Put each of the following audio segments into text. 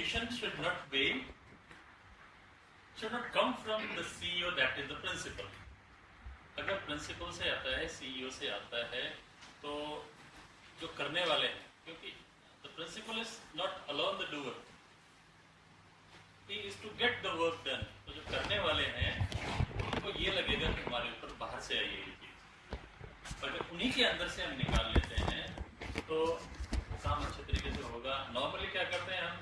vision should not be, should not come from the CEO that is the principal. अगर principal से आता है CEO से आता है तो जो करने वाले हैं, क्योंकि the principal is not alone the doer he is to get the work done तो जो करने वाले हैं, उनको ये लगेगा कि हमारे ऊपर बाहर से आई है ये चीज़। अगर उन्हीं के अंदर से हम निकाल लेते हैं तो काम अच्छे तरीके से होगा नॉर्मली क्या करते हैं हम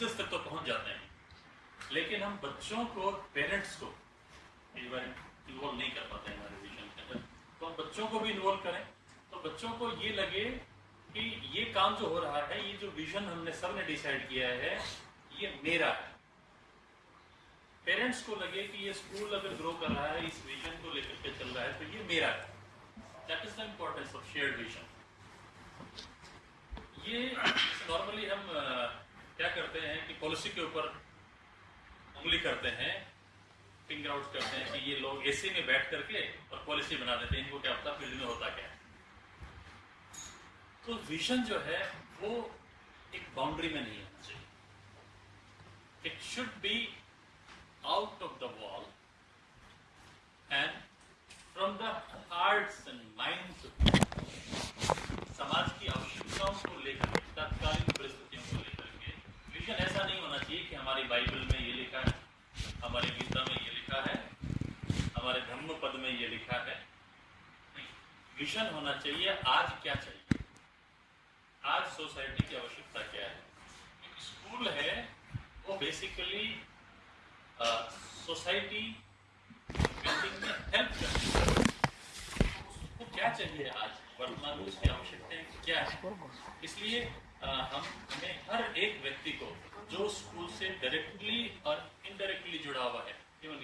टीचर्स तक तो पहुँच जाते हैं। लेकिन हम बच्चों को पेरेंट्स को इन्वॉल्व नहीं कर पाते हमारे विजन के अंदर। तो हम बच्चों को भी इन्वॉल्व करें। तो बच्चों को ये लगे कि ये काम जो हो रहा है, ये जो विजन हमने सबने डिसाइड किया है, ये मेरा है। पेरेंट्स को लगे कि ये स्कूल अगर ग्रो कर रहा है, इस विजन को लेकर के चल रहा है तो ये मेरा है। That is the importance of shared vision ये नॉर्मली हम क्या करते हैं कि पॉलिसी के ऊपर उंगली करते हैं फिंगर आउट करते हैं कि ये लोग एसी में बैठ करके और पॉलिसी बना देते हैं, इनको क्या पता फ़ील्ड में होता क्या है। तो विजन जो है, वो एक बाउंड्री में नहीं होना चाहिए। It should be out of the wall and from the hearts and minds समाज की आवश्यकताओं को लेकर के, तत्कालीन परिस्थितियों को लेकर के विजन ऐसा नहीं होना चाहिए कि हमारी बाइबल में ये लिखा है, हमारी गीता में ये लिखा है, हमारे धर्म पद में ये लिखा है। विजन होना चाहिए, आज क्या चाहिए? आज सोसाइटी की आवश्यकता क्या है? एक स्कूल है, वो बेसिकली सोसाइटी बिल्डिंग में हेल्प करती है। उसको क्या चाहिए आज? वर्तमान में उसकी आवश्यकताएँ क्या है? इसलिए हम, हमें हर एक व्यक्ति को, जो स्कूल से डायरेक्टली और इनडायरेक्टली जुड़ा हुआ है इवन